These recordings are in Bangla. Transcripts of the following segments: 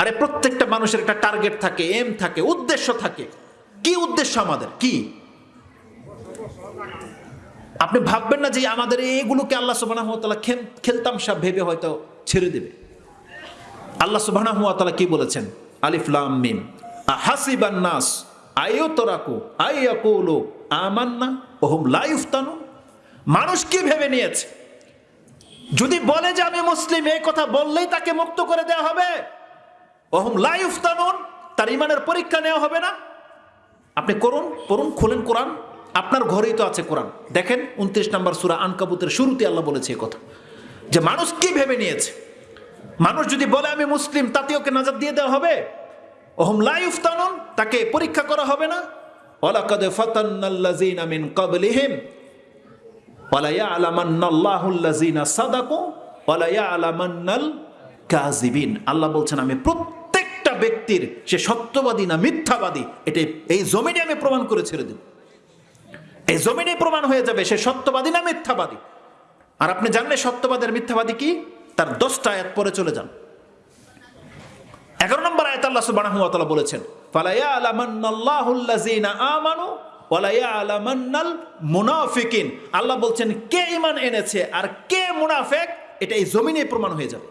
আরে প্রত্যেকটা মানুষের একটা টার্গেট থাকে এম থাকে, উদ্দেশ্য থাকে। কি উদ্দেশ্য আমাদের? কি? আপনি ভাববেন না যে আমাদের এইগুলোকে আল্লাহ সুবাহ খেলতাম সব ভেবে হয়তো ছেড়ে দেবে। আল্লাহ সুবাহ কি বলেছেন? আলিফলাম মিম। হাসিবান নাস আয়ো তোরাকু আইয়াকুলু, আমান্না, ওহম লাইফতানু মানুষ কি ভেবে নিয়েছে? যদি বলে যে আমি মুসলিম, এই কথা বললেই তাকে মুক্ত করে দেওয়া হবে। ওহম লাইফতানুন তার ইমানের পরীক্ষা নেওয়া হবে না। আপনি করুন করুন খোলেন কোরআন। আপনার ঘরেই তো আছে কোরআন। দেখেন, উনত্রিশ নম্বর সুরা আনকাবুতের শুরুতে আল্লাহ বলেছে কথা। যে মানুষ কি ভেবে নিয়েছে? মানুষ যদি বলে, আমি মুসলিম তাতে ওকে নাজাদ দিয়ে দেওয়া হবে? ওহম লাইফতানুন তাকে পরীক্ষা করা হবে না? ওয়ালাকাদ ফাতান্নাল্লাযীনা মিন ক্বাবলিহিম ওয়ালা ইয়ালামান্নাল্লাহুল্লাযীনা সাদাকু, ওয়ালা ইয়ালামান্নাল কাযিবিন। আল্লাহ বলছেন, আমি প্রত্যেকটা ব্যক্তির সে সত্যবাদী না মিথ্যাবাদী এটা এই জমিনে আমি প্রমাণ করে ছেড়ে দেব। এই জমিনে প্রমাণ হয়ে যাবে সে সত্যবাদী না মিথ্যাবাদী। আর আপনি জানলে সত্যবাদের মিথ্যাবাদী কি? তার দশটা আয়াত পরে চলে যান। এগারো নম্বর আয়াত আল্লাহ তাআলা বলেছেন আল্লাহ বলছেন, কে ইমান এনেছে আর কে মুনাফেক? এটা এই জমিনে প্রমাণ হয়ে যাবে।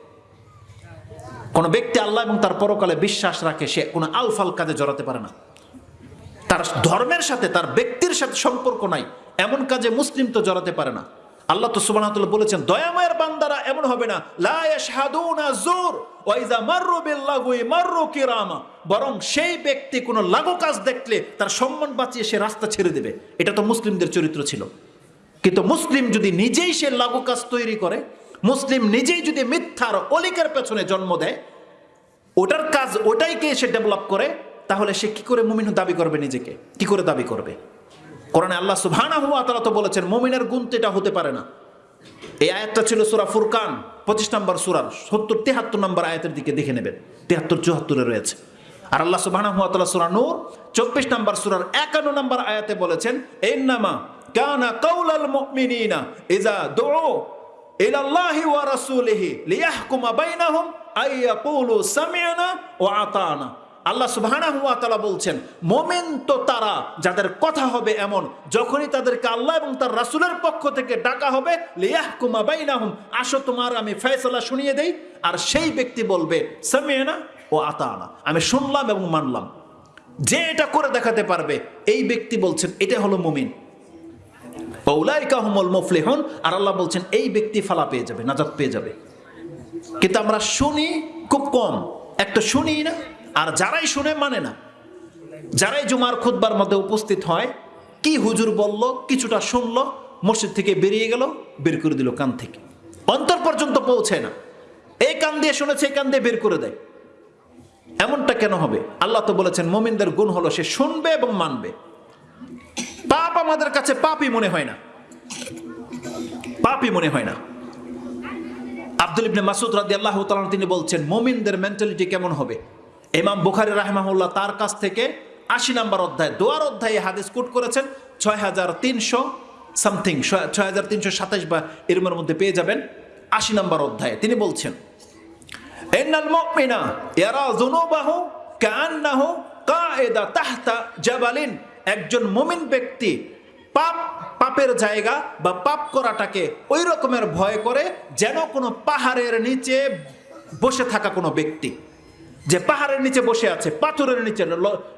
কোন ব্যক্তি আল্লাহ এবং তার পরকালে বিশ্বাস রাখে, সে কোনো আলফাল কাজে জড়াতে পারে না। তার ধর্মের সাথে, তার ব্যক্তির সাথে সম্পর্ক নাই, এমন কাজে মুসলিম তো জড়াতে পারে না। আল্লাহ তো তাআলা বলেছেন, দয়াময়ের বান্দারা এমন হবে না বরং সেই ব্যক্তি কোনো লাগু কাজ দেখলে তার সম্মান বাঁচিয়ে সে রাস্তা ছেড়ে দেবে। এটা তো মুসলিমদের চরিত্র ছিল। কিন্তু মুসলিম যদি নিজেই সে লাগু কাজ তৈরি করে মুসলিম নিজেই যদি মিথ্যার অলিকের পেছনে জন্ম দেয়, ওটার কাজ ওটাইকে সে ডেভেলপ করে, তাহলে সে কি করে মুমিন দাবি করবে নিজেকে? কি করে দাবি করবে? কোরআনে আল্লাহ সুবহানাহু ওয়া তাআলা তো বলেছেন, মুমিনের গুণ তো এটা হতে পারে না। এই আয়াতটা ছিল সুরা ফুরকান 25 নম্বর সূরার 70 73 নম্বর আয়াতের দিকে দেখে নেবেন। 73 74 এ রয়েছে। আর আল্লাহ তাআলা সূরা নূর 24 নম্বর সুরার একান্ন নম্বর আয়াতে বলেছেন, ইন্নামা কানা কাউলাল মুমিনিনা দুউ ইলা আল্লাহি ওয়া রাসূলিহি লিয়াহকুমা বাইনাহুম আইয়াকুলু সামি'না ওয়া আতানা আল্লাহ সুবহানাহু ওয়া তাআলা বলছেন, মোমেন তো তারা, যাদের কথা হবে এমন, যখনই তাদেরকে আল্লাহ এবং তার রাসূলের পক্ষ থেকে ডাকা হবে, লিয়াহকুমা বাইনাহুম, আসো তোমার, আমি ফয়সালা শুনিয়ে দেই, আর সেই ব্যক্তি বলবে সামি'না ও আতানা আমি শুনলাম এবং মানলাম। যে এটা করে দেখাতে পারবে, এই ব্যক্তি বলছেন, এটা হলো মুমিন। পৌলাইকা হুমল মুফলিহুন, আর আল্লাহ বলছেন, এই ব্যক্তি ফালা পেয়ে যাবে, নাজাত পেয়ে যাবে। কিন্তু আমরা শুনি খুব কম, একটা শুনি না, আর যারাই শুনে মানে না। যারাই জুমার খুদ্বার মধ্যে উপস্থিত হয়, কি হুজুর বলল, কিছুটা শুনল, মসজিদ থেকে বেরিয়ে গেল, বের করে দিল কান থেকে। অন্তর পর্যন্ত পৌঁছে না। এই কান দিয়ে শুনেছে, এই কান দিয়ে বের করে দেয়। এমনটা কেন হবে? আল্লাহ তো বলেছেন, মোমিনদের গুণ হলো সে শুনবে এবং মানবে। আমাদের কাছে পাপই মনে হয় না। পাপই মনে হয় না। আব্দুল ইবনে মাসুদ রাদি আল্লাহ তিনি বলছেন, মোমিনদের মেন্টালিটি কেমন হবে? ইমাম বুখারি রাহমাহুল্লাহ তার কাছ থেকে আশি নম্বর অধ্যায়, দোয়ার অধ্যায়ে হাদিস কোট করেছেন ছয় হাজার তিনশো সামথিং, ছয় হাজার তিনশো সাতাশ বা এরমের মধ্যে পেয়ে যাবেন আশি নম্বর অধ্যায়ে। তিনি বলছেন, ইন্নাল মুমিনা ইয়ারা যুনুবাহু কাআন্নাহু কায়েদা তাহতা জাবালিন। একজন মুমিন ব্যক্তি পাপ, পাপের জায়গা বা পাপ করাটাকে ওই রকমের ভয় করে যেন কোনো পাহাড়ের নিচে বসে থাকা কোনো ব্যক্তি। যে পাহাড়ের নিচে বসে আছে, পাথরের নিচে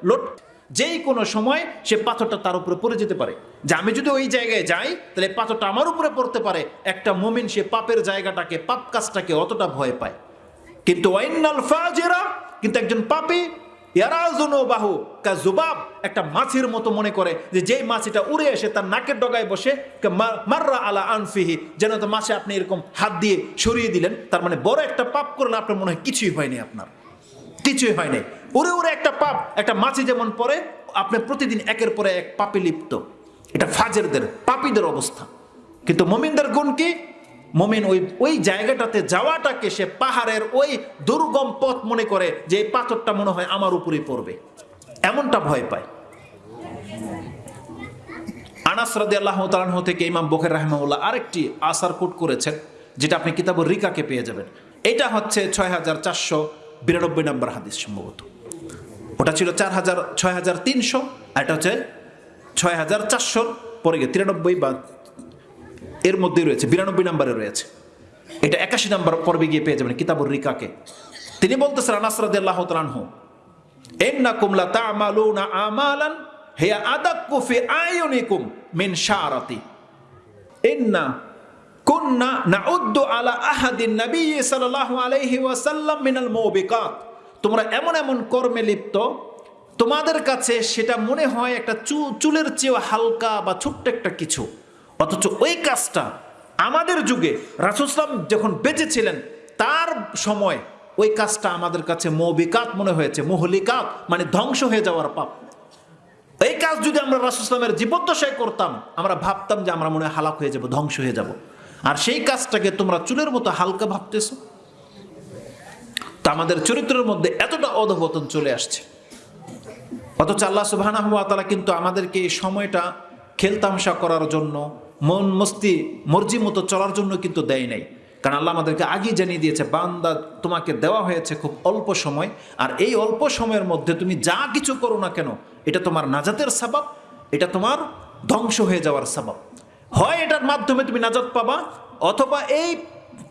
লোট, যেই কোনো সময় সে পাথরটা তার উপরে পড়ে যেতে পারে। যে আমি যদি ওই জায়গায় যাই, তাহলে পাথরটা আমার উপরে পড়তে পারে। একটা মুমিন সে পাপের জায়গাটাকে, পাপ কাজটাকে অতটা ভয় পায়। কিন্তু ওয়াইনাল ফাজিরা, কিন্তু একজন পাপী বাহু কা জুবাব একটা মাছির মতো মনে করে যে যেই মাছিটা উড়ে এসে তার নাকের ডগায় বসে মাররা আলা আনফিহি, যেন তো মাছে আপনি এরকম হাত দিয়ে সরিয়ে দিলেন, তার মানে বড় একটা পাপ করলে আপনার মনে হয় কিছুই হয়নি আপনার। কিছুই হয় নাই উড়ে উড়ে একটা পাপ, একটা মাছি যেমন পরে আপনি প্রতিদিন একের পরে এক পাপে লিপ্ত। এটা ফাজেরদের, পাপীদের অবস্থা। কিন্তু মমিনদের গুণ কি? মমিন ওই ওই জায়গাটাতে যাওয়াটাকে সে পাহাড়ের ওই দুর্গম পথ মনে করে যে এই পাথরটা মনে হয় আমার উপরে পড়বে। এমনটা ভয় পায়। আনাস আল্লাহ তালাহ থেকে ইমাম বখের রাহমাউল্লাহ আরেকটি আসার কোট করেছেন, যেটা আপনি কিতাবুর রিকাকে পেয়ে যাবেন। এটা হচ্ছে ছয় হাজার চারশো বিরানব্বই নম্বর হাদিস সম্ভবত। ওটা ছিল চার হাজার, ছয় হাজার তিনশো এটা হচ্ছে ছয় হাজার চারশোর পরে গিয়ে তিরানব্বই বা এর মধ্যে রয়েছে, বিরানব্বই নম্বরে রয়েছে। এটা একাশি নম্বর পর্বে গিয়ে পেয়ে যাবেন কিতাবুর রিকাকে। তিনি বলতেছেন আনাসরাদ আল্লাহ তালানহু ইন্নাকুম লা তা'মালুনা আমালান, হিয়া আদাক্কু ফি আয়ুনিকুম মিন শারাতি ইন্না কুন্না নাউদ্দু আলা আহাদিন নবী সাল্লাল্লাহু আলাইহি ওয়াসাল্লাম মিনাল মুবিকাত। তোমরা এমন এমন কর্মে লিপ্ত, তোমাদের কাছে সেটা মনে হয় একটা চুলের চেয়েও হালকা বা ছোট্ট একটা কিছু। অথচ ওই কাজটা আমাদের যুগে রাসুসলাম যখন বেঁচে ছিলেন তার সময় ওই কাজটা আমাদের কাছে মৌবিকাত মনে হয়েছে, মহলিকাত মানে ধ্বংস হয়ে যাওয়ার পাপ। এই কাজ যদি আমরা রাসুসলামের জীবদ্দশায় করতাম, আমরা ভাবতাম যে আমরা মনে হালাক হয়ে যাব, ধ্বংস হয়ে যাব। আর সেই কাজটাকে তোমরা চুলের মতো হালকা ভাবতেছ? তা আমাদের চরিত্রের মধ্যে এতটা অধপতন চলে আসছে। অথচ আল্লাহ ওয়া কিন্তু আমাদেরকে এই সময়টা খেলতামশা করার জন্য মন মস্তি, মর্জি মতো চলার জন্য কিন্তু দেয় নাই। কারণ আল্লাহ আমাদেরকে আগেই জানিয়ে দিয়েছে, বান্দা তোমাকে দেওয়া হয়েছে খুব অল্প সময়, আর এই অল্প সময়ের মধ্যে তুমি যা কিছু করো না কেন, এটা তোমার নাজাতের সাবাব, এটা তোমার ধ্বংস হয়ে যাওয়ার সাবাব। হয় এটার মাধ্যমে তুমি নাজাত পাবা, অথবা এই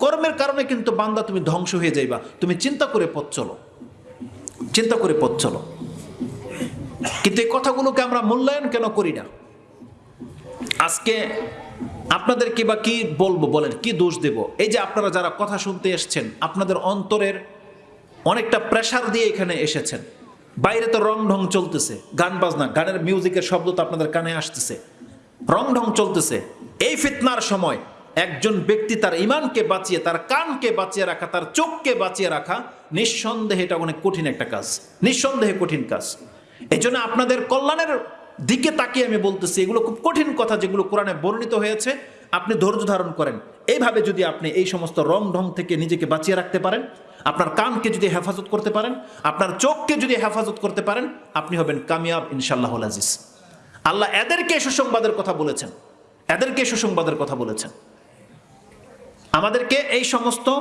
কর্মের কারণে কিন্তু বান্দা তুমি ধ্বংস হয়ে যাইবা। তুমি চিন্তা করে পথ চলো, চিন্তা করে পথ চলো। কিন্তু এই কথাগুলোকে আমরা মূল্যায়ন কেন করি না? আজকে আপনাদের কি বা কি বলব বলেন, কি দোষ দেব? এই যে আপনারা যারা কথা শুনতে এসছেন, আপনাদের অন্তরের অনেকটা প্রেশার দিয়ে এখানে এসেছেন। বাইরে তো রং ঢং চলতেছে, গান বাজনা, গানের মিউজিকের শব্দ তো আপনাদের কানে আসতেছে। রং ঢং চলতেছে। এই ফিতনার সময় একজন ব্যক্তি তার ইমানকে বাঁচিয়ে, তার কানকে বাঁচিয়ে রাখা, তার চোখকে বাঁচিয়ে রাখা নিঃসন্দেহে এটা অনেক কঠিন একটা কাজ। নিঃসন্দেহে কঠিন কাজ। এই জন্য আপনাদের কল্যাণের দিকে তাকিয়ে আমি বলতেছি, এগুলো খুব কঠিন কথা যেগুলো কোরআনে বর্ণিত হয়েছে, আপনি ধৈর্য ধারণ করেন। এইভাবে যদি আপনি এই সমস্ত রং ঢং থেকে নিজেকে বাঁচিয়ে রাখতে পারেন, আপনার কানকে যদি হেফাজত করতে পারেন, আপনার চোখকে যদি হেফাজত করতে পারেন, আপনি হবেন কামিয়াব ইনশাল্লাহ আজিজ। আল্লাহ এদেরকে সুসংবাদের কথা বলেছেন। এদেরকে সুসংবাদের কথা বলেছেন। আমাদেরকে এই সমস্ত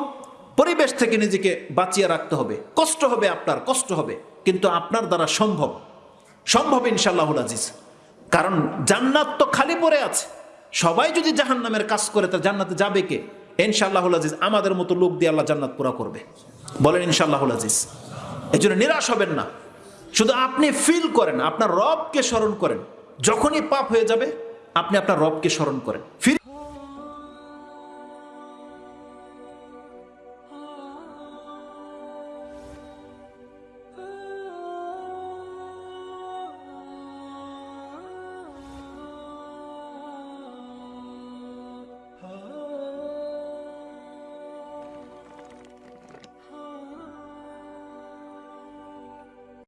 পরিবেশ থেকে নিজেকে বাঁচিয়ে রাখতে হবে। কষ্ট হবে আপনার, কষ্ট হবে। কিন্তু আপনার দ্বারা সম্ভব সম্ভব ইনশাল্লাহুল আজিজ। কারণ জান্নাত তো খালি পড়ে আছে। সবাই যদি জাহান নামের কাজ করে, তা জান্নাতে যাবে কে? ইনশাল্লাহুল আজিজ, আমাদের মতো লোক দিয়ে আল্লাহ জান্নাত পুরা করবে। বলেন ইনশাল্লাহুল আজিজ। এই জন্য নিরাশ হবেন না। শুধু আপনি ফিল করেন, আপনার রবকে স্মরণ করেন। যখনই পাপ হয়ে যাবে, আপনি আপনার রবকে স্মরণ করেন। ফিরে